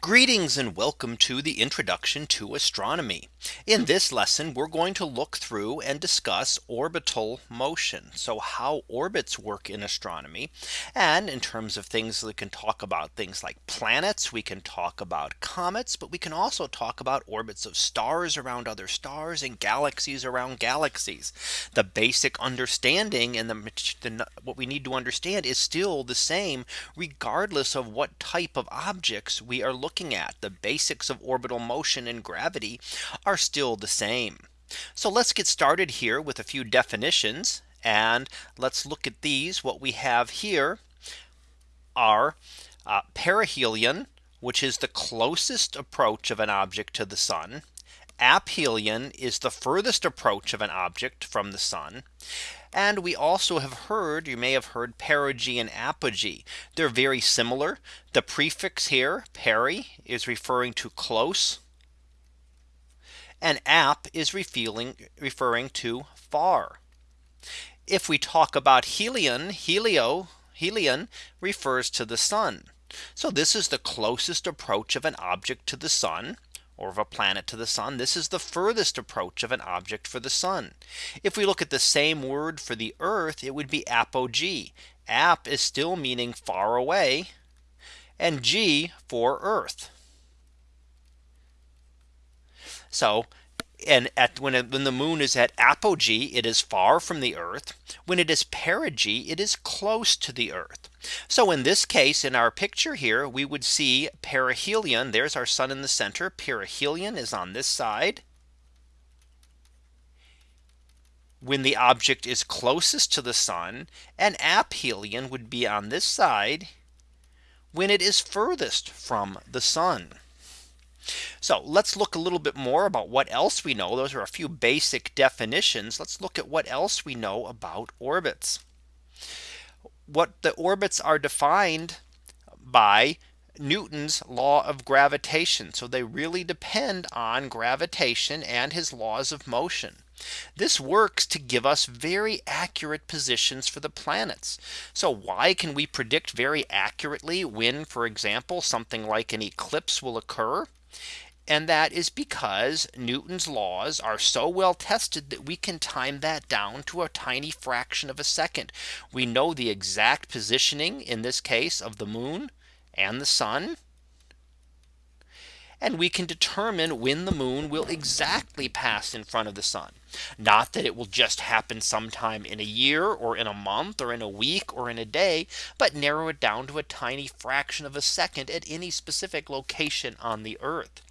Greetings and welcome to the introduction to astronomy. In this lesson, we're going to look through and discuss orbital motion. So how orbits work in astronomy. And in terms of things we can talk about things like planets, we can talk about comets, but we can also talk about orbits of stars around other stars and galaxies around galaxies. The basic understanding and the, the what we need to understand is still the same regardless of what type of objects we are looking looking at the basics of orbital motion and gravity are still the same. So let's get started here with a few definitions and let's look at these. What we have here are uh, perihelion, which is the closest approach of an object to the sun. Aphelion is the furthest approach of an object from the sun. And we also have heard you may have heard perigee and apogee. They're very similar. The prefix here peri is referring to close. And ap is referring to far. If we talk about helion, helio, helion refers to the sun. So this is the closest approach of an object to the sun or of a planet to the sun. This is the furthest approach of an object for the sun. If we look at the same word for the earth, it would be apogee. Ap is still meaning far away and G for earth. So and at when, it, when the moon is at apogee it is far from the earth when it is perigee it is close to the earth so in this case in our picture here we would see perihelion there's our sun in the center perihelion is on this side when the object is closest to the sun and aphelion would be on this side when it is furthest from the sun. So let's look a little bit more about what else we know. Those are a few basic definitions. Let's look at what else we know about orbits. What the orbits are defined by Newton's law of gravitation. So they really depend on gravitation and his laws of motion. This works to give us very accurate positions for the planets. So why can we predict very accurately when, for example, something like an eclipse will occur? And that is because Newton's laws are so well tested that we can time that down to a tiny fraction of a second. We know the exact positioning in this case of the moon and the sun. And we can determine when the moon will exactly pass in front of the sun. Not that it will just happen sometime in a year or in a month or in a week or in a day, but narrow it down to a tiny fraction of a second at any specific location on the Earth.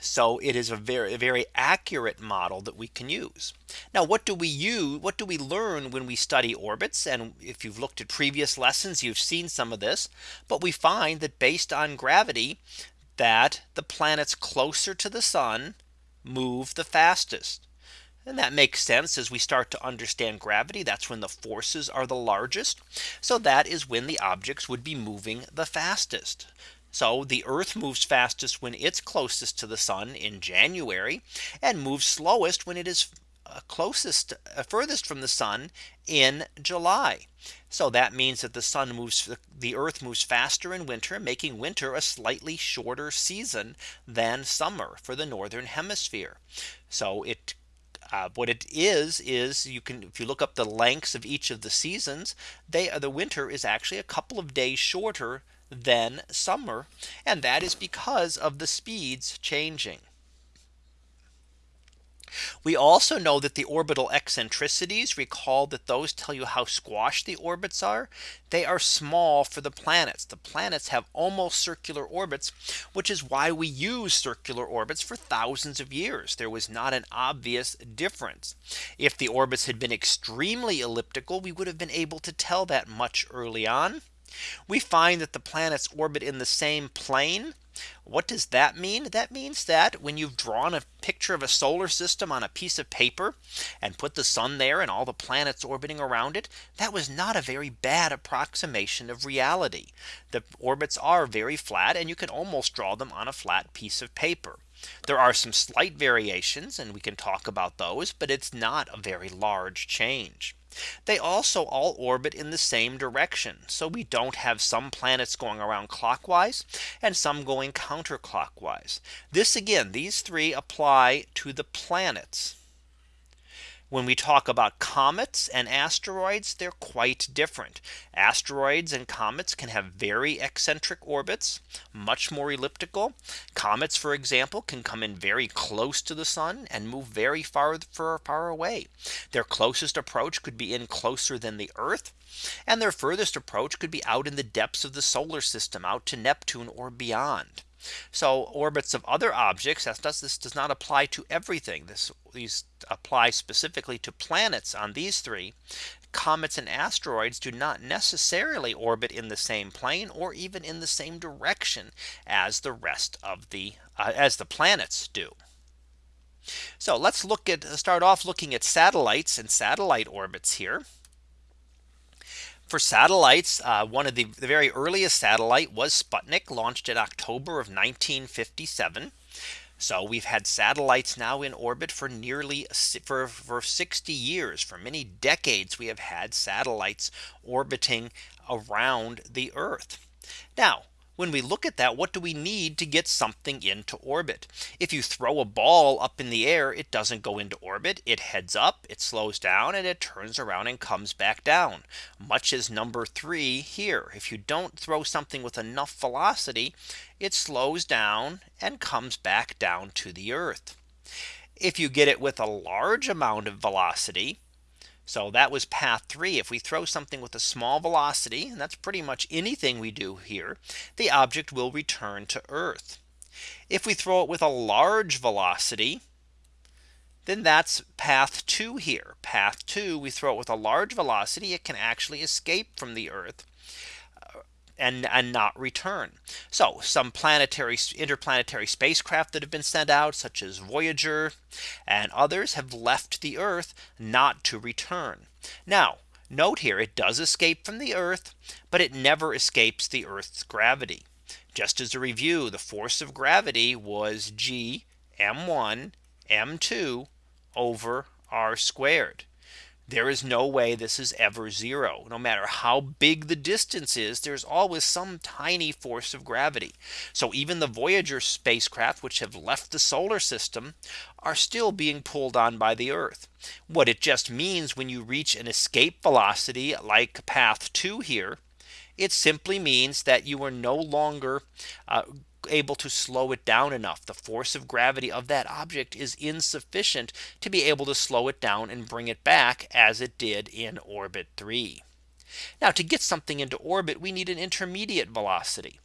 So it is a very very accurate model that we can use. Now what do we use? What do we learn when we study orbits? And if you've looked at previous lessons, you've seen some of this. But we find that based on gravity, that the planets closer to the sun move the fastest. And that makes sense as we start to understand gravity. That's when the forces are the largest. So that is when the objects would be moving the fastest. So the Earth moves fastest when it's closest to the sun in January and moves slowest when it is uh, closest uh, furthest from the sun in July. So that means that the sun moves the earth moves faster in winter making winter a slightly shorter season than summer for the northern hemisphere. So it uh, what it is is you can if you look up the lengths of each of the seasons they the winter is actually a couple of days shorter than summer and that is because of the speeds changing. We also know that the orbital eccentricities recall that those tell you how squashed the orbits are. They are small for the planets. The planets have almost circular orbits, which is why we use circular orbits for thousands of years. There was not an obvious difference. If the orbits had been extremely elliptical, we would have been able to tell that much early on. We find that the planets orbit in the same plane what does that mean? That means that when you've drawn a picture of a solar system on a piece of paper and put the sun there and all the planets orbiting around it, that was not a very bad approximation of reality. The orbits are very flat and you can almost draw them on a flat piece of paper. There are some slight variations and we can talk about those, but it's not a very large change. They also all orbit in the same direction. So we don't have some planets going around clockwise and some going counterclockwise. This again, these three apply to the planets. When we talk about comets and asteroids, they're quite different. Asteroids and comets can have very eccentric orbits, much more elliptical. Comets, for example, can come in very close to the sun and move very far, far, far away. Their closest approach could be in closer than the Earth. And their furthest approach could be out in the depths of the solar system out to Neptune or beyond. So orbits of other objects does this does not apply to everything. This these apply specifically to planets on these three. Comets and asteroids do not necessarily orbit in the same plane or even in the same direction as the rest of the uh, as the planets do. So let's look at start off looking at satellites and satellite orbits here. For satellites, uh, one of the, the very earliest satellite was Sputnik launched in October of 1957. So we've had satellites now in orbit for nearly for, for 60 years for many decades we have had satellites orbiting around the Earth. Now when we look at that, what do we need to get something into orbit? If you throw a ball up in the air, it doesn't go into orbit. It heads up, it slows down and it turns around and comes back down. Much as number three here. If you don't throw something with enough velocity, it slows down and comes back down to the earth. If you get it with a large amount of velocity, so that was path three. If we throw something with a small velocity, and that's pretty much anything we do here, the object will return to Earth. If we throw it with a large velocity, then that's path two here. Path two, we throw it with a large velocity, it can actually escape from the Earth and, and not return. So some planetary interplanetary spacecraft that have been sent out such as Voyager and others have left the Earth not to return. Now note here it does escape from the Earth, but it never escapes the Earth's gravity. Just as a review, the force of gravity was G m1 m2 over r squared. There is no way this is ever zero. No matter how big the distance is, there's always some tiny force of gravity. So even the Voyager spacecraft, which have left the solar system, are still being pulled on by the Earth. What it just means when you reach an escape velocity like path two here, it simply means that you are no longer uh, able to slow it down enough. The force of gravity of that object is insufficient to be able to slow it down and bring it back as it did in orbit 3. Now to get something into orbit, we need an intermediate velocity.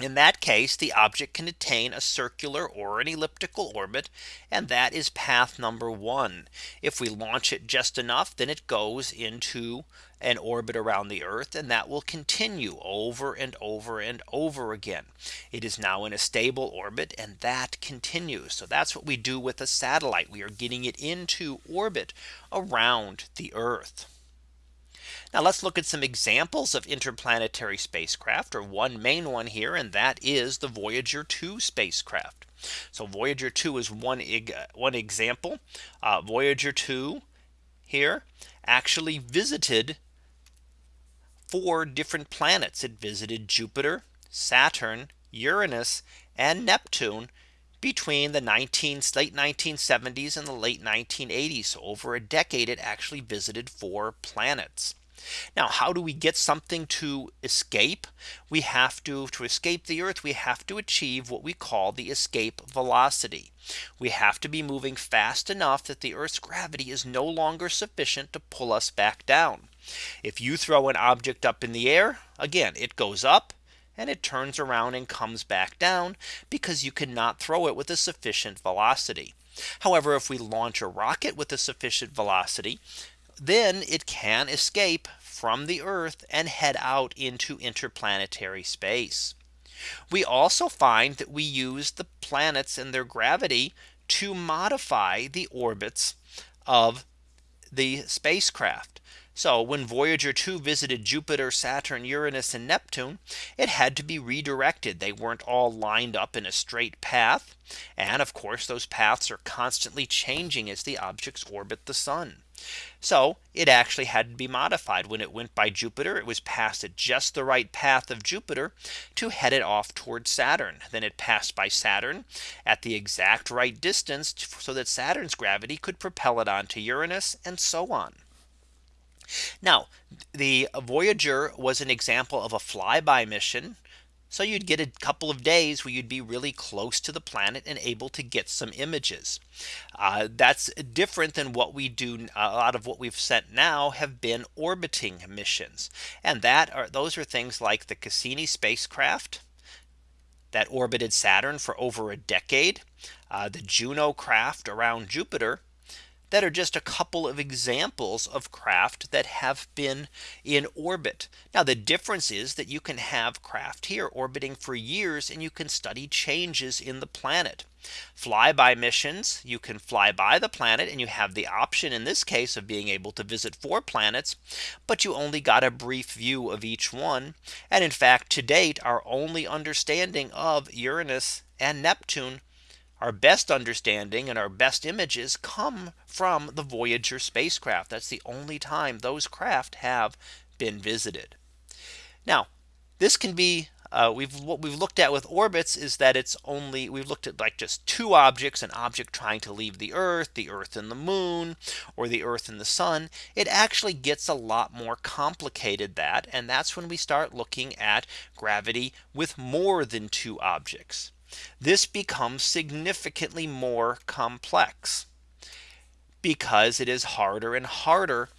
In that case, the object can attain a circular or an elliptical orbit. And that is path number one. If we launch it just enough, then it goes into an orbit around the Earth and that will continue over and over and over again. It is now in a stable orbit and that continues. So that's what we do with a satellite. We are getting it into orbit around the Earth. Now let's look at some examples of interplanetary spacecraft or one main one here and that is the Voyager 2 spacecraft. So Voyager 2 is one one example. Uh, Voyager 2 here actually visited four different planets. It visited Jupiter, Saturn, Uranus, and Neptune between the 19 late 1970s and the late 1980s. So over a decade, it actually visited four planets. Now, how do we get something to escape? We have to to escape the Earth, we have to achieve what we call the escape velocity. We have to be moving fast enough that the Earth's gravity is no longer sufficient to pull us back down. If you throw an object up in the air, again, it goes up and it turns around and comes back down because you cannot throw it with a sufficient velocity. However, if we launch a rocket with a sufficient velocity, then it can escape from the Earth and head out into interplanetary space. We also find that we use the planets and their gravity to modify the orbits of the spacecraft. So when Voyager 2 visited Jupiter, Saturn, Uranus and Neptune, it had to be redirected. They weren't all lined up in a straight path. And of course, those paths are constantly changing as the objects orbit the sun. So it actually had to be modified when it went by Jupiter. It was passed at just the right path of Jupiter to head it off towards Saturn. Then it passed by Saturn at the exact right distance so that Saturn's gravity could propel it onto Uranus and so on. Now the Voyager was an example of a flyby mission so you'd get a couple of days where you'd be really close to the planet and able to get some images. Uh, that's different than what we do. A lot of what we've sent now have been orbiting missions. And that are those are things like the Cassini spacecraft that orbited Saturn for over a decade. Uh, the Juno craft around Jupiter that are just a couple of examples of craft that have been in orbit. Now the difference is that you can have craft here orbiting for years and you can study changes in the planet. Flyby missions, you can fly by the planet and you have the option in this case of being able to visit four planets, but you only got a brief view of each one. And in fact, to date, our only understanding of Uranus and Neptune our best understanding and our best images come from the Voyager spacecraft. That's the only time those craft have been visited. Now, this can be uh, we've what we've looked at with orbits is that it's only we've looked at like just two objects an object trying to leave the earth the earth and the moon or the earth and the sun it actually gets a lot more complicated that and that's when we start looking at gravity with more than two objects this becomes significantly more complex because it is harder and harder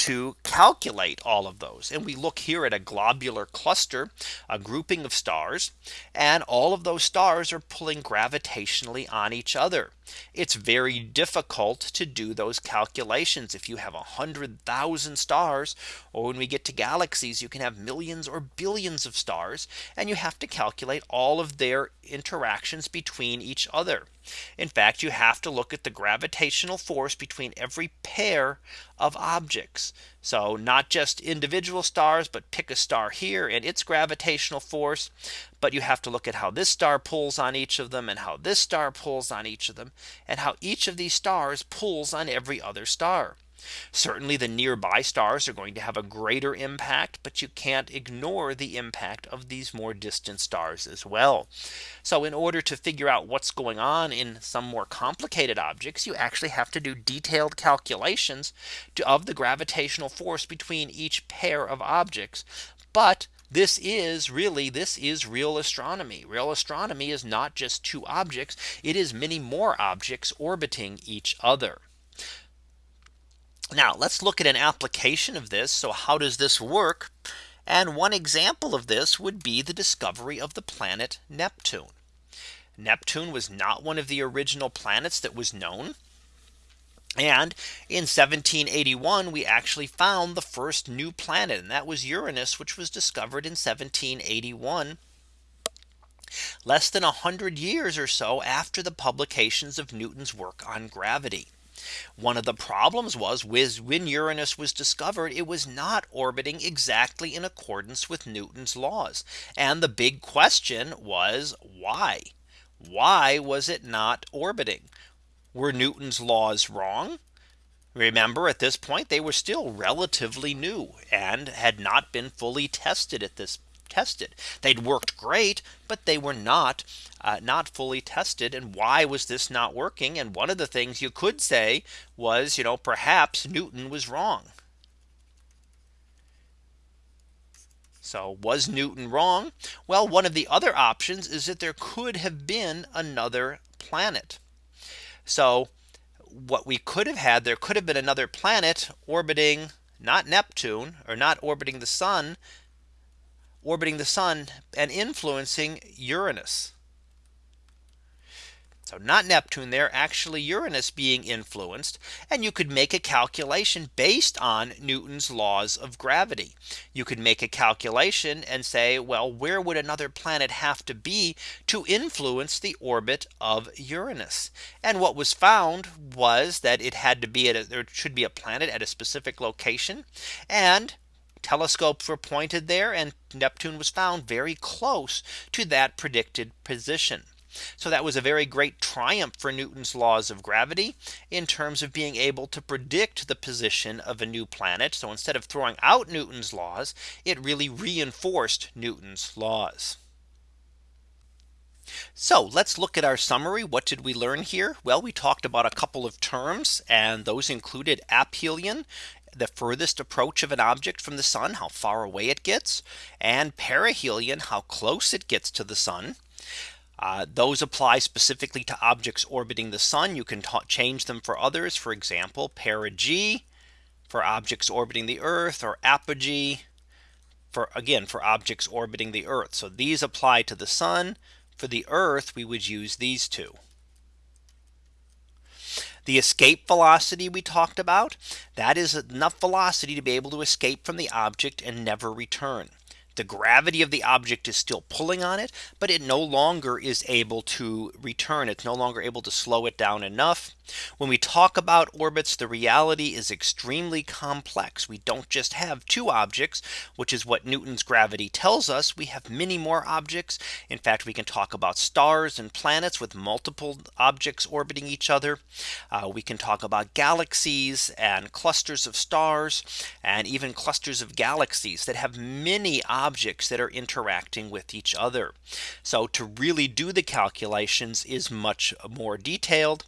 to calculate all of those. And we look here at a globular cluster, a grouping of stars, and all of those stars are pulling gravitationally on each other. It's very difficult to do those calculations if you have a hundred thousand stars or when we get to galaxies you can have millions or billions of stars and you have to calculate all of their interactions between each other. In fact, you have to look at the gravitational force between every pair of objects. So not just individual stars, but pick a star here and its gravitational force. But you have to look at how this star pulls on each of them and how this star pulls on each of them and how each of these stars pulls on every other star. Certainly the nearby stars are going to have a greater impact, but you can't ignore the impact of these more distant stars as well. So in order to figure out what's going on in some more complicated objects, you actually have to do detailed calculations to, of the gravitational force between each pair of objects. But this is really this is real astronomy. Real astronomy is not just two objects. It is many more objects orbiting each other. Now let's look at an application of this. So how does this work? And one example of this would be the discovery of the planet Neptune. Neptune was not one of the original planets that was known. And in 1781, we actually found the first new planet, and that was Uranus, which was discovered in 1781 less than 100 years or so after the publications of Newton's work on gravity. One of the problems was when Uranus was discovered, it was not orbiting exactly in accordance with Newton's laws. And the big question was why? Why was it not orbiting? Were Newton's laws wrong? Remember at this point they were still relatively new and had not been fully tested at this tested. They'd worked great, but they were not uh, not fully tested. And why was this not working? And one of the things you could say was, you know, perhaps Newton was wrong. So was Newton wrong? Well, one of the other options is that there could have been another planet. So what we could have had there could have been another planet orbiting not Neptune or not orbiting the sun orbiting the sun and influencing Uranus. So not Neptune there actually Uranus being influenced and you could make a calculation based on Newton's laws of gravity. You could make a calculation and say well where would another planet have to be to influence the orbit of Uranus. And what was found was that it had to be at a, there should be a planet at a specific location and telescopes were pointed there and Neptune was found very close to that predicted position. So that was a very great triumph for Newton's laws of gravity in terms of being able to predict the position of a new planet. So instead of throwing out Newton's laws, it really reinforced Newton's laws. So let's look at our summary. What did we learn here? Well, we talked about a couple of terms and those included aphelion the furthest approach of an object from the sun, how far away it gets, and perihelion, how close it gets to the sun. Uh, those apply specifically to objects orbiting the sun. You can change them for others. For example, perigee for objects orbiting the Earth or apogee for again for objects orbiting the Earth. So these apply to the sun. For the Earth, we would use these two. The escape velocity we talked about that is enough velocity to be able to escape from the object and never return. The gravity of the object is still pulling on it, but it no longer is able to return. It's no longer able to slow it down enough. When we talk about orbits, the reality is extremely complex. We don't just have two objects, which is what Newton's gravity tells us. We have many more objects. In fact, we can talk about stars and planets with multiple objects orbiting each other. Uh, we can talk about galaxies and clusters of stars and even clusters of galaxies that have many objects objects that are interacting with each other. So to really do the calculations is much more detailed.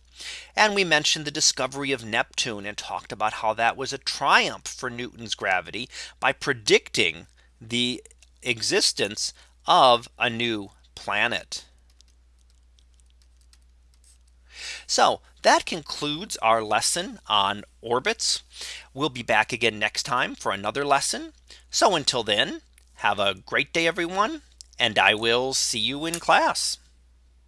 And we mentioned the discovery of Neptune and talked about how that was a triumph for Newton's gravity by predicting the existence of a new planet. So that concludes our lesson on orbits. We'll be back again next time for another lesson. So until then, have a great day, everyone, and I will see you in class.